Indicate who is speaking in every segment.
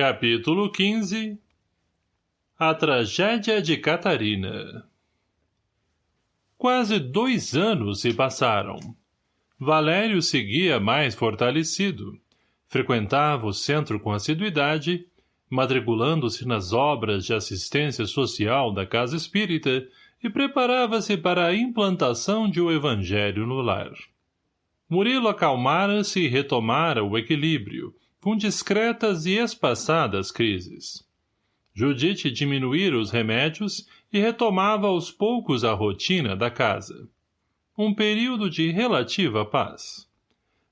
Speaker 1: Capítulo 15 A tragédia de Catarina Quase dois anos se passaram. Valério seguia mais fortalecido. Frequentava o centro com assiduidade, matriculando-se nas obras de assistência social da Casa Espírita e preparava-se para a implantação de o Evangelho no lar. Murilo acalmara-se e retomara o equilíbrio, com discretas e espaçadas crises. Judite diminuíra os remédios e retomava aos poucos a rotina da casa. Um período de relativa paz.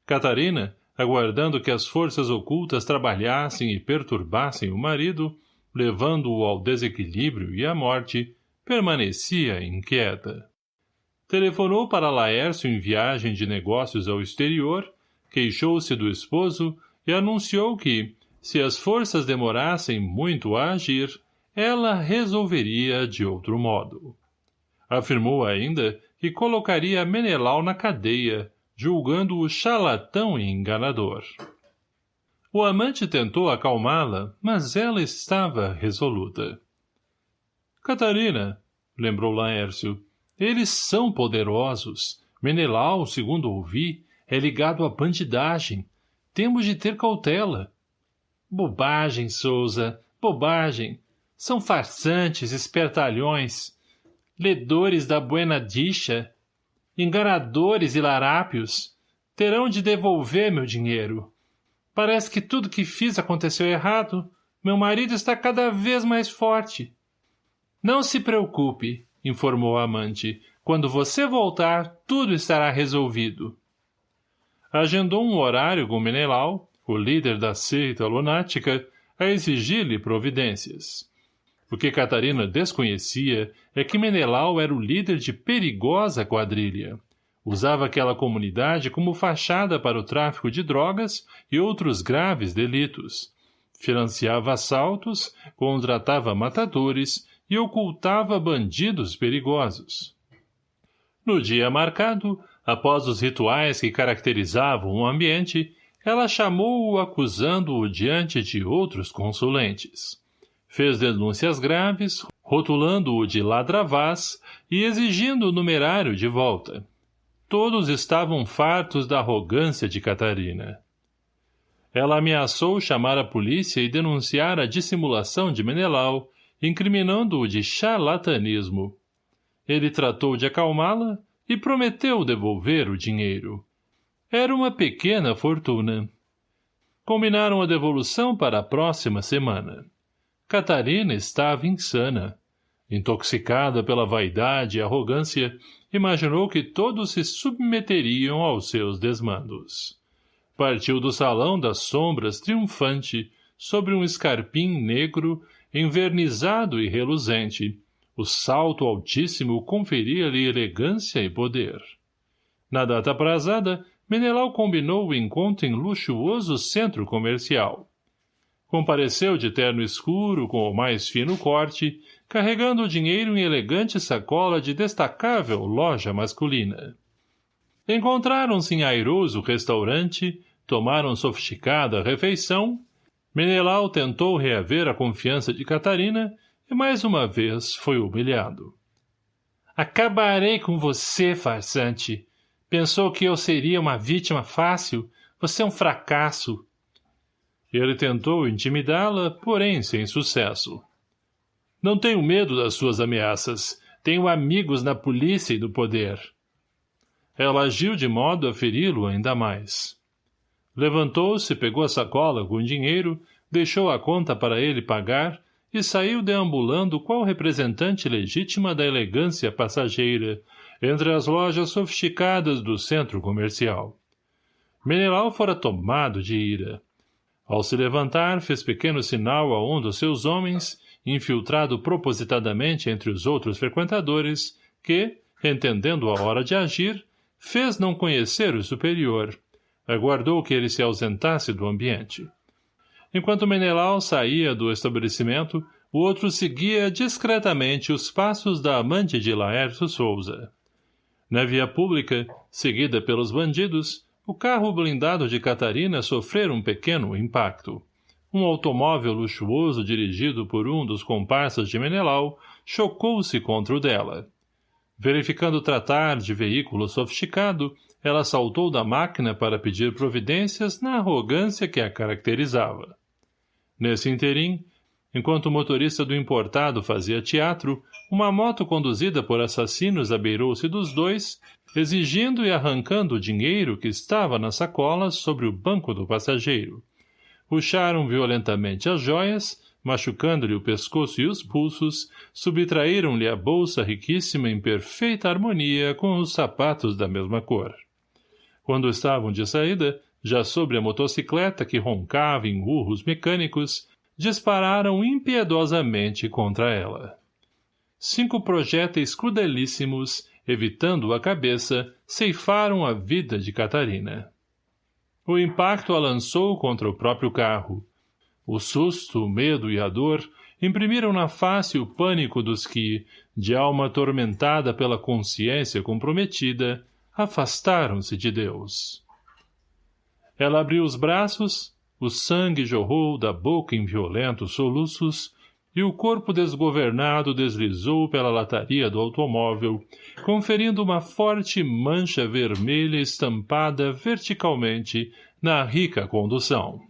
Speaker 1: Catarina, aguardando que as forças ocultas trabalhassem e perturbassem o marido, levando-o ao desequilíbrio e à morte, permanecia inquieta. Telefonou para Laércio em viagem de negócios ao exterior, queixou-se do esposo e anunciou que, se as forças demorassem muito a agir, ela resolveria de outro modo. Afirmou ainda que colocaria Menelau na cadeia, julgando-o charlatão e enganador. O amante tentou acalmá-la, mas ela estava resoluta. Catarina, lembrou Laércio, eles são poderosos. Menelau, segundo ouvi, é ligado à bandidagem, temos de ter cautela. Bobagem, Souza, bobagem. São farsantes, espertalhões, ledores da buena dicha, enganadores e larápios. Terão de devolver meu dinheiro. Parece que tudo que fiz aconteceu errado. Meu marido está cada vez mais forte. Não se preocupe, informou a amante. Quando você voltar, tudo estará resolvido agendou um horário com Menelau, o líder da seita lunática, a exigir-lhe providências. O que Catarina desconhecia é que Menelau era o líder de perigosa quadrilha. Usava aquela comunidade como fachada para o tráfico de drogas e outros graves delitos. Financiava assaltos, contratava matadores e ocultava bandidos perigosos. No dia marcado, Após os rituais que caracterizavam o ambiente, ela chamou-o acusando-o diante de outros consulentes. Fez denúncias graves, rotulando-o de ladravaz e exigindo o numerário de volta. Todos estavam fartos da arrogância de Catarina. Ela ameaçou chamar a polícia e denunciar a dissimulação de Menelau, incriminando-o de charlatanismo. Ele tratou de acalmá-la, e prometeu devolver o dinheiro. Era uma pequena fortuna. Combinaram a devolução para a próxima semana. Catarina estava insana. Intoxicada pela vaidade e arrogância, imaginou que todos se submeteriam aos seus desmandos. Partiu do salão das sombras triunfante, sobre um escarpim negro, envernizado e reluzente, o salto altíssimo conferia-lhe elegância e poder. Na data aprazada, Menelau combinou o encontro em luxuoso centro comercial. Compareceu de terno escuro com o mais fino corte, carregando o dinheiro em elegante sacola de destacável loja masculina. Encontraram-se em airoso restaurante, tomaram sofisticada refeição. Menelau tentou reaver a confiança de Catarina e mais uma vez foi humilhado. Acabarei com você, farsante. Pensou que eu seria uma vítima fácil? Você é um fracasso. Ele tentou intimidá-la, porém sem sucesso. Não tenho medo das suas ameaças. Tenho amigos na polícia e no poder. Ela agiu de modo a feri-lo ainda mais. Levantou-se, pegou a sacola com dinheiro, deixou a conta para ele pagar e saiu deambulando qual representante legítima da elegância passageira, entre as lojas sofisticadas do centro comercial. Menelau fora tomado de ira. Ao se levantar, fez pequeno sinal a um dos seus homens, infiltrado propositadamente entre os outros frequentadores, que, entendendo a hora de agir, fez não conhecer o superior. Aguardou que ele se ausentasse do ambiente. Enquanto Menelau saía do estabelecimento, o outro seguia discretamente os passos da amante de Laércio Souza. Na via pública, seguida pelos bandidos, o carro blindado de Catarina sofrera um pequeno impacto. Um automóvel luxuoso dirigido por um dos comparsas de Menelau chocou-se contra o dela. Verificando tratar de veículo sofisticado, ela saltou da máquina para pedir providências na arrogância que a caracterizava. Nesse interim, enquanto o motorista do importado fazia teatro, uma moto conduzida por assassinos abeirou-se dos dois, exigindo e arrancando o dinheiro que estava na sacola sobre o banco do passageiro. Puxaram violentamente as joias, machucando-lhe o pescoço e os pulsos, subtraíram-lhe a bolsa riquíssima em perfeita harmonia com os sapatos da mesma cor. Quando estavam de saída, já sobre a motocicleta que roncava em urros mecânicos, dispararam impiedosamente contra ela. Cinco projéteis crudelíssimos, evitando a cabeça, ceifaram a vida de Catarina. O impacto a lançou contra o próprio carro. O susto, o medo e a dor imprimiram na face o pânico dos que, de alma atormentada pela consciência comprometida, afastaram-se de Deus. Ela abriu os braços, o sangue jorrou da boca em violentos soluços e o corpo desgovernado deslizou pela lataria do automóvel, conferindo uma forte mancha vermelha estampada verticalmente na rica condução.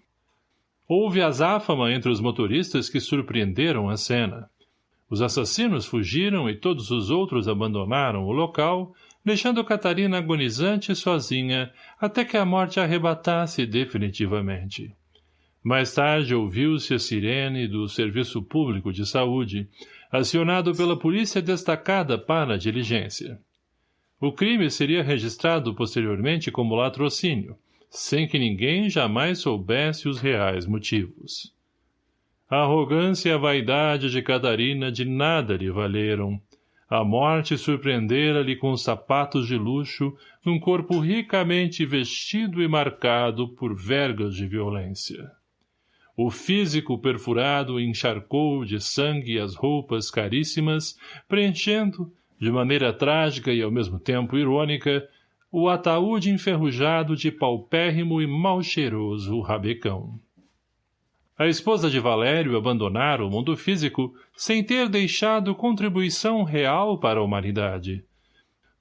Speaker 1: Houve azáfama entre os motoristas que surpreenderam a cena. Os assassinos fugiram e todos os outros abandonaram o local, deixando Catarina agonizante sozinha até que a morte a arrebatasse definitivamente. Mais tarde ouviu-se a sirene do Serviço Público de Saúde, acionado pela polícia destacada para a diligência. O crime seria registrado posteriormente como latrocínio, sem que ninguém jamais soubesse os reais motivos. A arrogância e a vaidade de Catarina de nada lhe valeram, a morte surpreendera-lhe com sapatos de luxo num corpo ricamente vestido e marcado por vergas de violência. O físico perfurado encharcou de sangue as roupas caríssimas, preenchendo, de maneira trágica e ao mesmo tempo irônica, o ataúde enferrujado de paupérrimo e mal cheiroso rabecão. A esposa de Valério abandonara o mundo físico sem ter deixado contribuição real para a humanidade.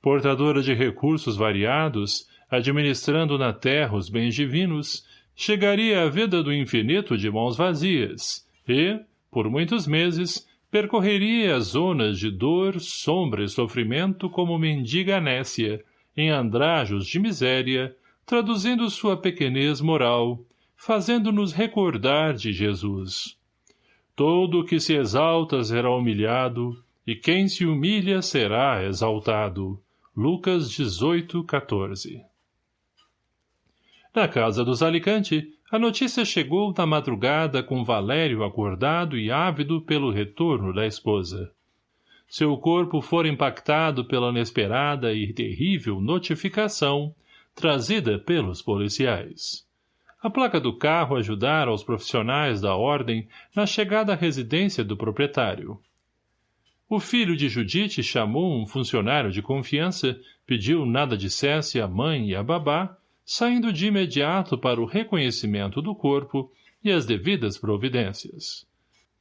Speaker 1: Portadora de recursos variados, administrando na terra os bens divinos, chegaria à vida do infinito de mãos vazias e, por muitos meses, percorreria as zonas de dor, sombra e sofrimento como mendiga nécia, em andrajos de miséria, traduzindo sua pequenez moral, fazendo-nos recordar de Jesus. Todo o que se exalta será humilhado, e quem se humilha será exaltado. Lucas 18, 14 Na casa dos Alicante, a notícia chegou na madrugada com Valério acordado e ávido pelo retorno da esposa. Seu corpo fora impactado pela inesperada e terrível notificação trazida pelos policiais. A placa do carro ajudara os profissionais da ordem na chegada à residência do proprietário. O filho de Judite chamou um funcionário de confiança, pediu nada dissesse à mãe e à babá, saindo de imediato para o reconhecimento do corpo e as devidas providências.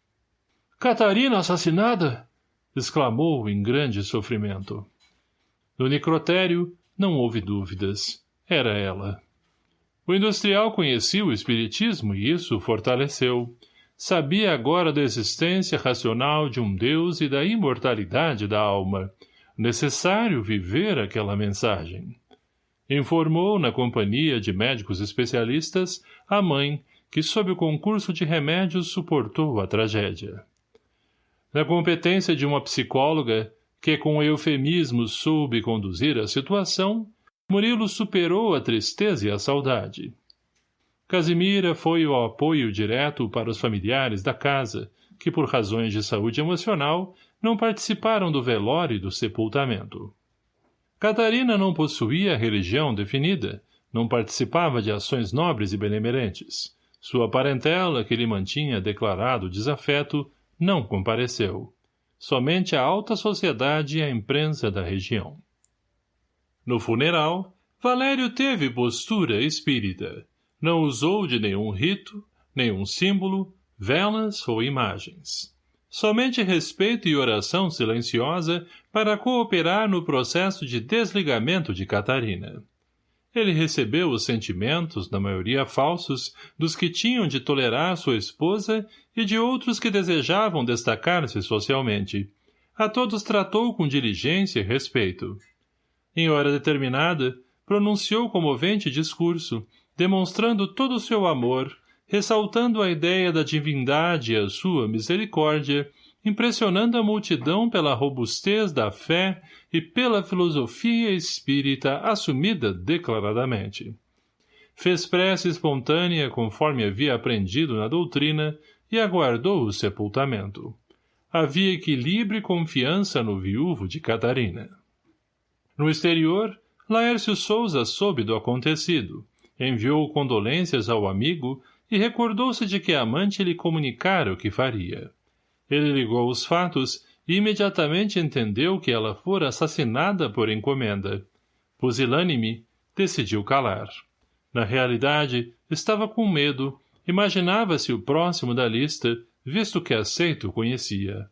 Speaker 1: — Catarina assassinada? — exclamou em grande sofrimento. No necrotério não houve dúvidas. Era ela. O industrial conhecia o espiritismo e isso o fortaleceu. Sabia agora da existência racional de um Deus e da imortalidade da alma. Necessário viver aquela mensagem. Informou, na companhia de médicos especialistas, a mãe, que sob o concurso de remédios suportou a tragédia. Na competência de uma psicóloga, que com eufemismos soube conduzir a situação, Murilo superou a tristeza e a saudade. Casimira foi o apoio direto para os familiares da casa, que por razões de saúde emocional não participaram do velório e do sepultamento. Catarina não possuía religião definida, não participava de ações nobres e benemerentes. Sua parentela, que lhe mantinha declarado desafeto, não compareceu. Somente a alta sociedade e a imprensa da região. No funeral, Valério teve postura espírita. Não usou de nenhum rito, nenhum símbolo, velas ou imagens. Somente respeito e oração silenciosa para cooperar no processo de desligamento de Catarina. Ele recebeu os sentimentos, na maioria falsos, dos que tinham de tolerar sua esposa e de outros que desejavam destacar-se socialmente. A todos tratou com diligência e respeito. Em hora determinada, pronunciou comovente discurso, demonstrando todo o seu amor, ressaltando a ideia da divindade e a sua misericórdia, impressionando a multidão pela robustez da fé e pela filosofia espírita assumida declaradamente. Fez prece espontânea conforme havia aprendido na doutrina e aguardou o sepultamento. Havia equilíbrio e confiança no viúvo de Catarina. No exterior, Laércio Souza soube do acontecido, enviou condolências ao amigo e recordou-se de que a amante lhe comunicara o que faria. Ele ligou os fatos e imediatamente entendeu que ela fora assassinada por encomenda. Pusilânime, decidiu calar. Na realidade, estava com medo, imaginava-se o próximo da lista, visto que aceito conhecia.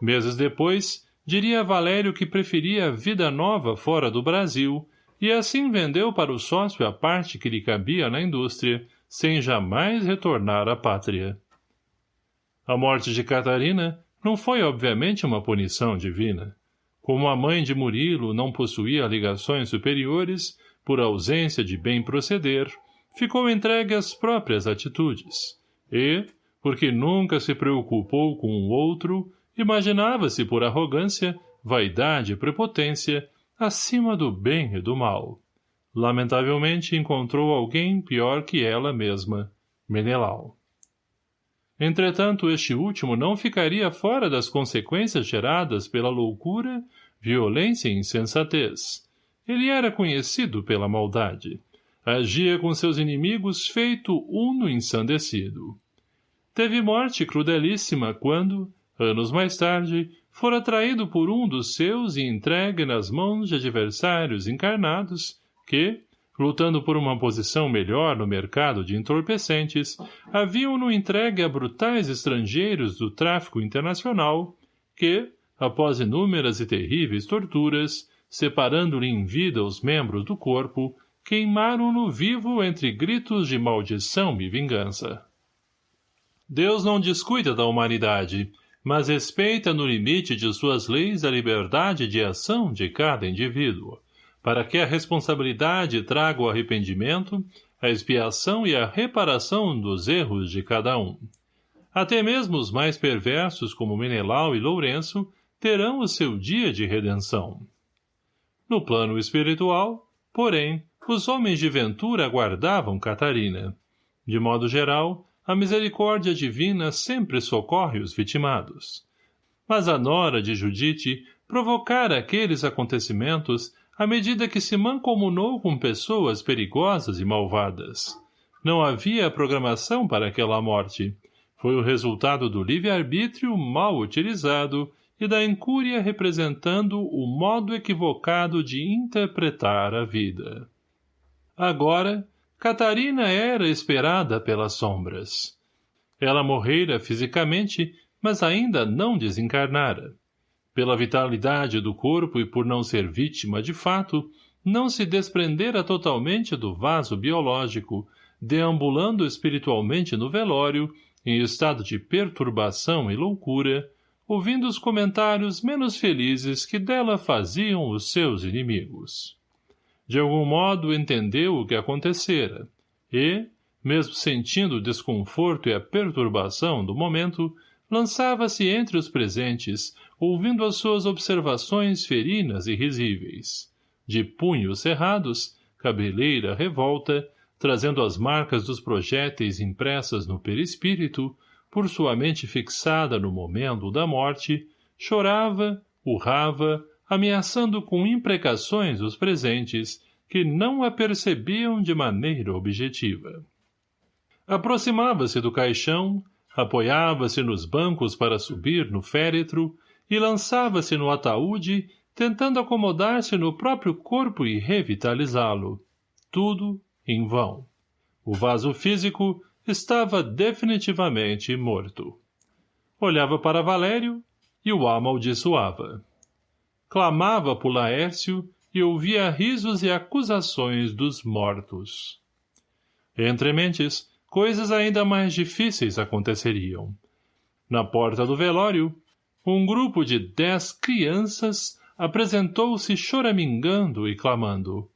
Speaker 1: Meses depois, diria a Valério que preferia a vida nova fora do Brasil, e assim vendeu para o sócio a parte que lhe cabia na indústria, sem jamais retornar à pátria. A morte de Catarina não foi obviamente uma punição divina. Como a mãe de Murilo não possuía ligações superiores, por ausência de bem proceder, ficou entregue às próprias atitudes. E, porque nunca se preocupou com o outro, imaginava-se por arrogância, vaidade e prepotência, acima do bem e do mal. Lamentavelmente encontrou alguém pior que ela mesma, Menelau. Entretanto, este último não ficaria fora das consequências geradas pela loucura, violência e insensatez. Ele era conhecido pela maldade. Agia com seus inimigos feito uno ensandecido. Teve morte crudelíssima quando, anos mais tarde, fora traído por um dos seus e entregue nas mãos de adversários encarnados que, lutando por uma posição melhor no mercado de entorpecentes, haviam-no entregue a brutais estrangeiros do tráfico internacional que, após inúmeras e terríveis torturas, separando-lhe em vida os membros do corpo, queimaram-no vivo entre gritos de maldição e vingança. Deus não descuida da humanidade, mas respeita no limite de suas leis a liberdade de ação de cada indivíduo, para que a responsabilidade traga o arrependimento, a expiação e a reparação dos erros de cada um. Até mesmo os mais perversos, como Menelau e Lourenço, terão o seu dia de redenção. No plano espiritual, porém, os homens de ventura aguardavam Catarina. De modo geral, a misericórdia divina sempre socorre os vitimados. Mas a nora de Judite provocara aqueles acontecimentos à medida que se mancomunou com pessoas perigosas e malvadas. Não havia programação para aquela morte. Foi o resultado do livre-arbítrio mal utilizado e da incúria representando o modo equivocado de interpretar a vida. Agora, Catarina era esperada pelas sombras. Ela morrera fisicamente, mas ainda não desencarnara. Pela vitalidade do corpo e por não ser vítima de fato, não se desprendera totalmente do vaso biológico, deambulando espiritualmente no velório, em estado de perturbação e loucura, ouvindo os comentários menos felizes que dela faziam os seus inimigos. De algum modo entendeu o que acontecera, e, mesmo sentindo o desconforto e a perturbação do momento, lançava-se entre os presentes, ouvindo as suas observações ferinas e risíveis. De punhos cerrados, cabeleira revolta, trazendo as marcas dos projéteis impressas no perispírito, por sua mente fixada no momento da morte, chorava, urrava, ameaçando com imprecações os presentes, que não a percebiam de maneira objetiva. Aproximava-se do caixão, apoiava-se nos bancos para subir no féretro e lançava-se no ataúde, tentando acomodar-se no próprio corpo e revitalizá-lo. Tudo em vão. O vaso físico, estava definitivamente morto. Olhava para Valério e o amaldiçoava. Clamava por Laércio e ouvia risos e acusações dos mortos. Entre mentes, coisas ainda mais difíceis aconteceriam. Na porta do velório, um grupo de dez crianças apresentou-se choramingando e clamando.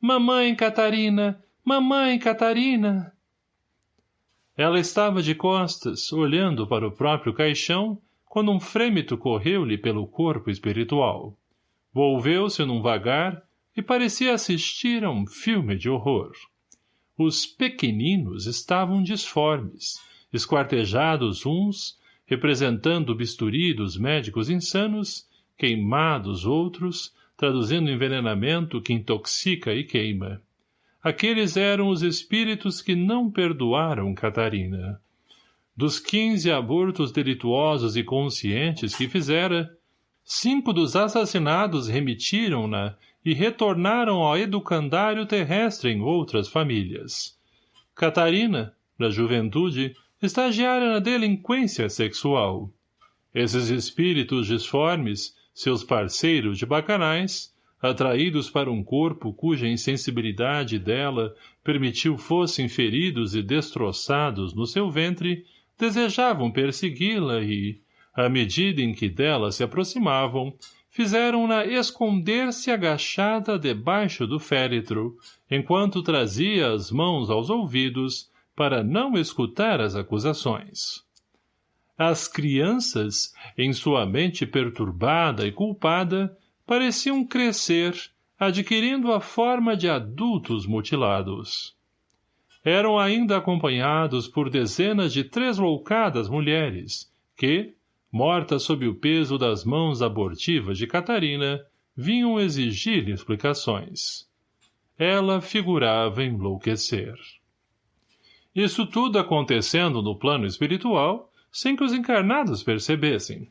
Speaker 1: Mamãe Catarina! Mamãe Catarina! Ela estava de costas, olhando para o próprio caixão, quando um frêmito correu-lhe pelo corpo espiritual. Volveu-se num vagar e parecia assistir a um filme de horror. Os pequeninos estavam disformes, esquartejados uns, representando o bisturi dos médicos insanos, queimados outros, traduzindo envenenamento que intoxica e queima. Aqueles eram os espíritos que não perdoaram Catarina. Dos quinze abortos delituosos e conscientes que fizera, cinco dos assassinados remitiram-na e retornaram ao educandário terrestre em outras famílias. Catarina, da juventude, estagiara na delinquência sexual. Esses espíritos disformes, seus parceiros de bacanais, atraídos para um corpo cuja insensibilidade dela permitiu fossem feridos e destroçados no seu ventre, desejavam persegui-la e, à medida em que dela se aproximavam, fizeram-na esconder-se agachada debaixo do féretro, enquanto trazia as mãos aos ouvidos para não escutar as acusações. As crianças, em sua mente perturbada e culpada, pareciam crescer, adquirindo a forma de adultos mutilados. Eram ainda acompanhados por dezenas de tresloucadas mulheres, que, mortas sob o peso das mãos abortivas de Catarina, vinham exigir explicações. Ela figurava enlouquecer. Isso tudo acontecendo no plano espiritual, sem que os encarnados percebessem.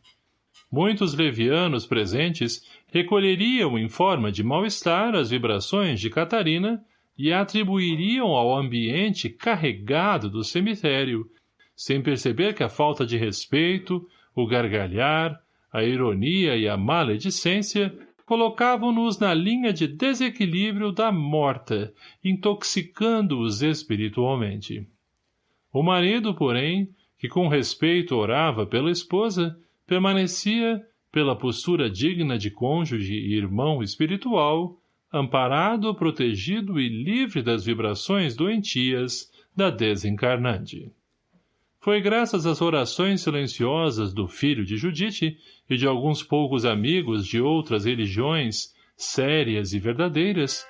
Speaker 1: Muitos levianos presentes recolheriam em forma de mal-estar as vibrações de Catarina e atribuiriam ao ambiente carregado do cemitério, sem perceber que a falta de respeito, o gargalhar, a ironia e a maledicência colocavam-nos na linha de desequilíbrio da morta, intoxicando-os espiritualmente. O marido, porém, que com respeito orava pela esposa, permanecia, pela postura digna de cônjuge e irmão espiritual, amparado, protegido e livre das vibrações doentias da desencarnante. Foi graças às orações silenciosas do filho de Judite e de alguns poucos amigos de outras religiões, sérias e verdadeiras,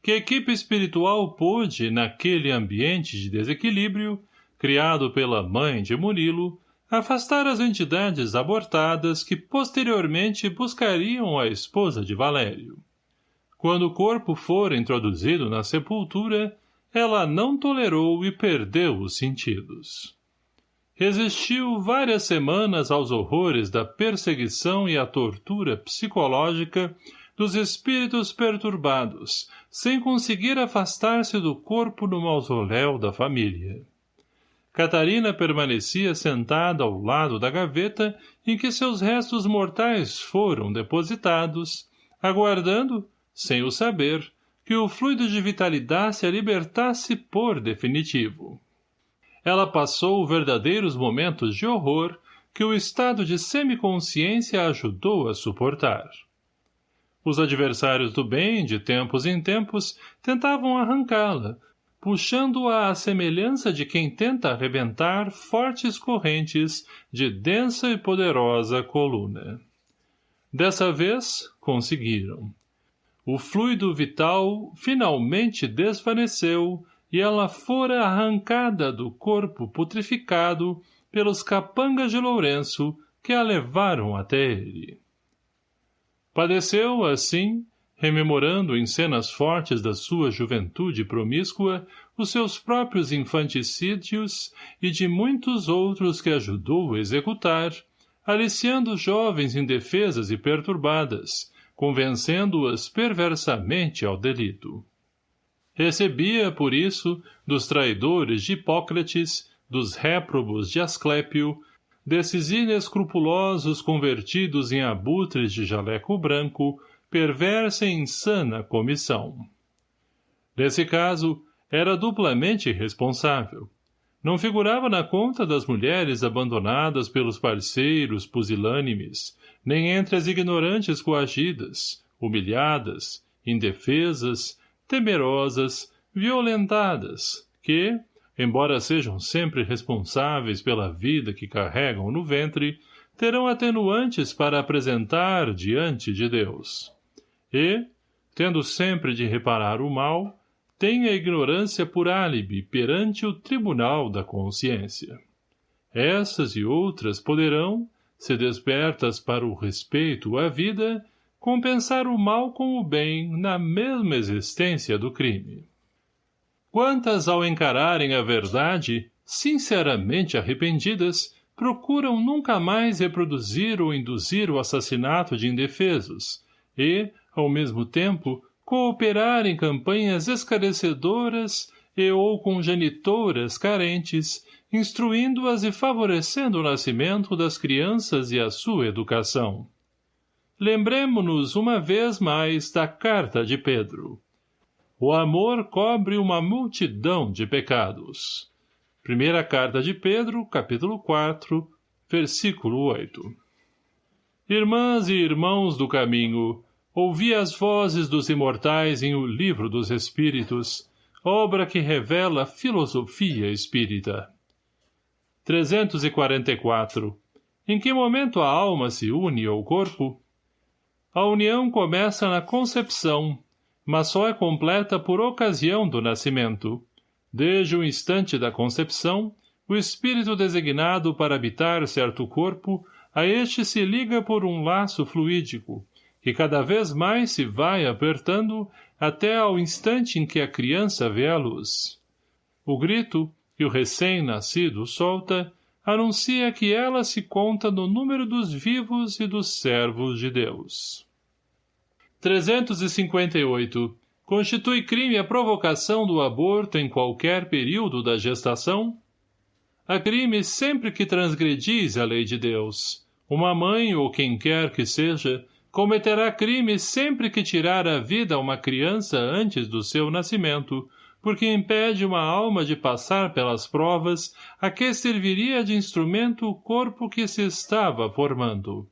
Speaker 1: que a equipe espiritual pôde, naquele ambiente de desequilíbrio, criado pela mãe de Murilo, afastar as entidades abortadas que posteriormente buscariam a esposa de Valério. Quando o corpo for introduzido na sepultura, ela não tolerou e perdeu os sentidos resistiu várias semanas aos horrores da perseguição e à tortura psicológica dos espíritos perturbados, sem conseguir afastar-se do corpo no mausoléu da família. Catarina permanecia sentada ao lado da gaveta em que seus restos mortais foram depositados, aguardando, sem o saber, que o fluido de vitalidade a libertasse por definitivo ela passou verdadeiros momentos de horror que o estado de semiconsciência ajudou a suportar. Os adversários do bem, de tempos em tempos, tentavam arrancá-la, puxando-a à semelhança de quem tenta arrebentar fortes correntes de densa e poderosa coluna. Dessa vez, conseguiram. O fluido vital finalmente desvaneceu e ela fora arrancada do corpo putrificado pelos capangas de Lourenço que a levaram até ele. Padeceu, assim, rememorando em cenas fortes da sua juventude promíscua os seus próprios infanticídios e de muitos outros que ajudou a executar, aliciando jovens indefesas e perturbadas, convencendo-as perversamente ao delito. Recebia, por isso, dos traidores de Hipócrates, dos réprobos de Asclépio, desses inescrupulosos convertidos em abutres de jaleco branco, perversa e insana comissão. Nesse caso, era duplamente responsável. Não figurava na conta das mulheres abandonadas pelos parceiros pusilânimes, nem entre as ignorantes coagidas, humilhadas, indefesas, temerosas, violentadas, que, embora sejam sempre responsáveis pela vida que carregam no ventre, terão atenuantes para apresentar diante de Deus. E, tendo sempre de reparar o mal, têm a ignorância por álibi perante o tribunal da consciência. Essas e outras poderão, se despertas para o respeito à vida, compensar o mal com o bem na mesma existência do crime. Quantas, ao encararem a verdade, sinceramente arrependidas, procuram nunca mais reproduzir ou induzir o assassinato de indefesos e, ao mesmo tempo, cooperar em campanhas esclarecedoras e ou congenitoras carentes, instruindo-as e favorecendo o nascimento das crianças e a sua educação. Lembremo-nos uma vez mais da carta de Pedro. O amor cobre uma multidão de pecados. Primeira carta de Pedro, capítulo 4, versículo 8. Irmãs e irmãos do caminho, ouvi as vozes dos imortais em O Livro dos Espíritos, obra que revela filosofia espírita. 344. Em que momento a alma se une ao corpo? A união começa na concepção, mas só é completa por ocasião do nascimento. Desde o instante da concepção, o espírito designado para habitar certo corpo, a este se liga por um laço fluídico, que cada vez mais se vai apertando até ao instante em que a criança vê a luz. O grito, que o recém-nascido solta, anuncia que ela se conta no número dos vivos e dos servos de Deus. 358. Constitui crime a provocação do aborto em qualquer período da gestação? Há crime sempre que transgredis a lei de Deus. Uma mãe, ou quem quer que seja, cometerá crime sempre que tirar a vida a uma criança antes do seu nascimento, porque impede uma alma de passar pelas provas a que serviria de instrumento o corpo que se estava formando.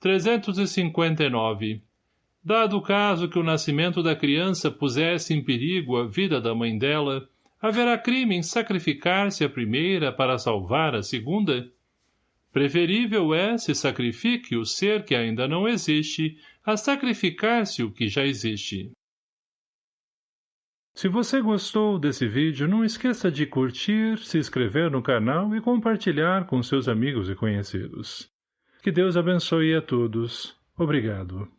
Speaker 1: 359. Dado o caso que o nascimento da criança pusesse em perigo a vida da mãe dela, haverá crime em sacrificar-se a primeira para salvar a segunda? Preferível é se sacrifique o ser que ainda não existe a sacrificar-se o que já existe. Se você gostou desse vídeo, não esqueça de curtir, se inscrever no canal e compartilhar com seus amigos e conhecidos. Que Deus abençoe a todos. Obrigado.